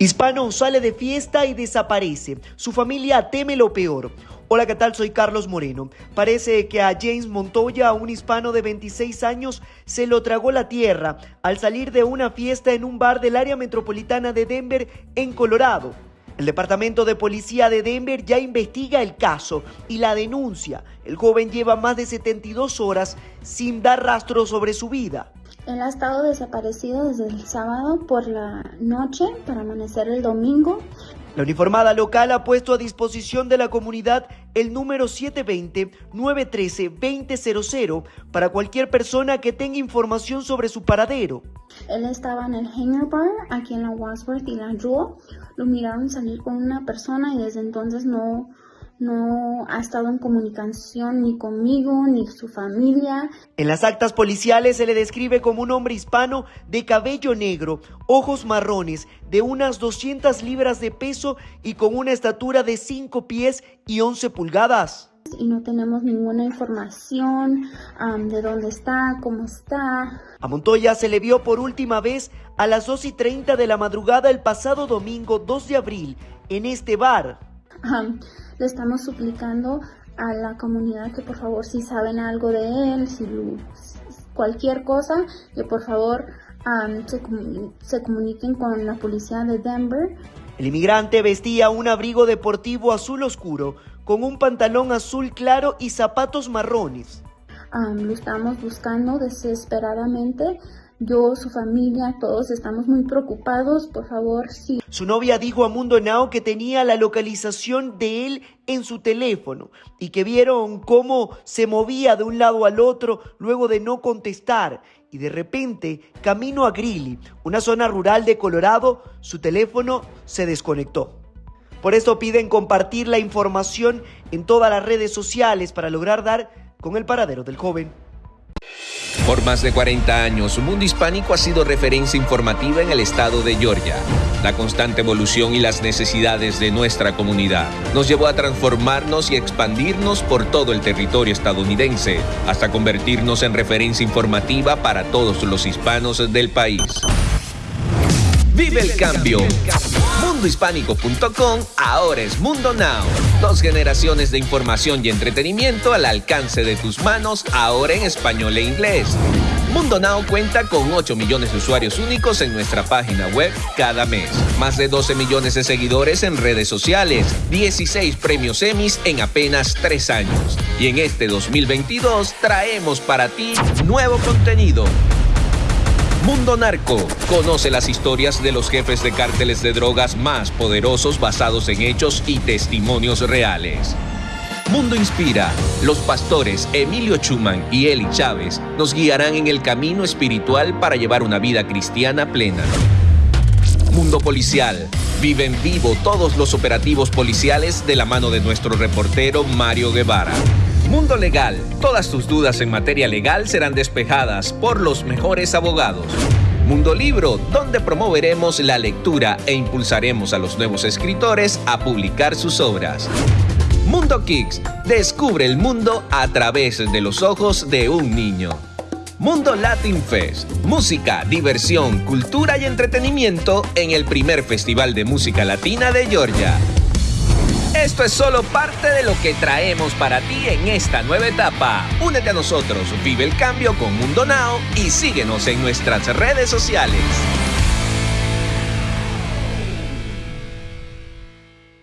Hispano sale de fiesta y desaparece. Su familia teme lo peor. Hola, ¿qué tal? Soy Carlos Moreno. Parece que a James Montoya, un hispano de 26 años, se lo tragó la tierra al salir de una fiesta en un bar del área metropolitana de Denver, en Colorado. El Departamento de Policía de Denver ya investiga el caso y la denuncia. El joven lleva más de 72 horas sin dar rastro sobre su vida. Él ha estado desaparecido desde el sábado por la noche para amanecer el domingo. La uniformada local ha puesto a disposición de la comunidad el número 720-913-2000 para cualquier persona que tenga información sobre su paradero. Él estaba en el Hangar Bar aquí en la Wadsworth y la Jewel. Lo miraron salir con una persona y desde entonces no, no ha estado en comunicación ni conmigo ni su familia. En las actas policiales se le describe como un hombre hispano de cabello negro, ojos marrones, de unas 200 libras de peso y con una estatura de 5 pies y 11 pulgadas. Y no tenemos ninguna información de dónde está, cómo está. A Montoya se le vio por última vez a las 2 y 30 de la madrugada el pasado domingo 2 de abril en este bar. Le estamos suplicando a la comunidad que por favor si saben algo de él, si cualquier cosa, que por favor se, se comuniquen con la policía de Denver. El inmigrante vestía un abrigo deportivo azul oscuro con un pantalón azul claro y zapatos marrones. lo estamos buscando desesperadamente yo, su familia, todos estamos muy preocupados, por favor, sí. Su novia dijo a Mundo Now que tenía la localización de él en su teléfono y que vieron cómo se movía de un lado al otro luego de no contestar y de repente, camino a Greeley, una zona rural de Colorado, su teléfono se desconectó. Por esto piden compartir la información en todas las redes sociales para lograr dar con el paradero del joven. Por más de 40 años, Mundo Hispánico ha sido referencia informativa en el estado de Georgia. La constante evolución y las necesidades de nuestra comunidad nos llevó a transformarnos y expandirnos por todo el territorio estadounidense, hasta convertirnos en referencia informativa para todos los hispanos del país. Vive el cambio. Mundohispánico.com ahora es Mundo Now. Dos generaciones de información y entretenimiento al alcance de tus manos, ahora en español e inglés. Mundo Now cuenta con 8 millones de usuarios únicos en nuestra página web cada mes. Más de 12 millones de seguidores en redes sociales. 16 premios Emmys en apenas 3 años. Y en este 2022 traemos para ti nuevo contenido Mundo Narco. Conoce las historias de los jefes de cárteles de drogas más poderosos basados en hechos y testimonios reales. Mundo Inspira. Los pastores Emilio Chuman y Eli Chávez nos guiarán en el camino espiritual para llevar una vida cristiana plena. Mundo Policial. Vive en vivo todos los operativos policiales de la mano de nuestro reportero Mario Guevara. Mundo Legal. Todas tus dudas en materia legal serán despejadas por los mejores abogados. Mundo Libro, donde promoveremos la lectura e impulsaremos a los nuevos escritores a publicar sus obras. Mundo Kicks, descubre el mundo a través de los ojos de un niño. Mundo Latin Fest, música, diversión, cultura y entretenimiento en el primer Festival de Música Latina de Georgia. Esto es solo parte de lo que traemos para ti en esta nueva etapa. Únete a nosotros, vive el cambio con Mundo Now y síguenos en nuestras redes sociales.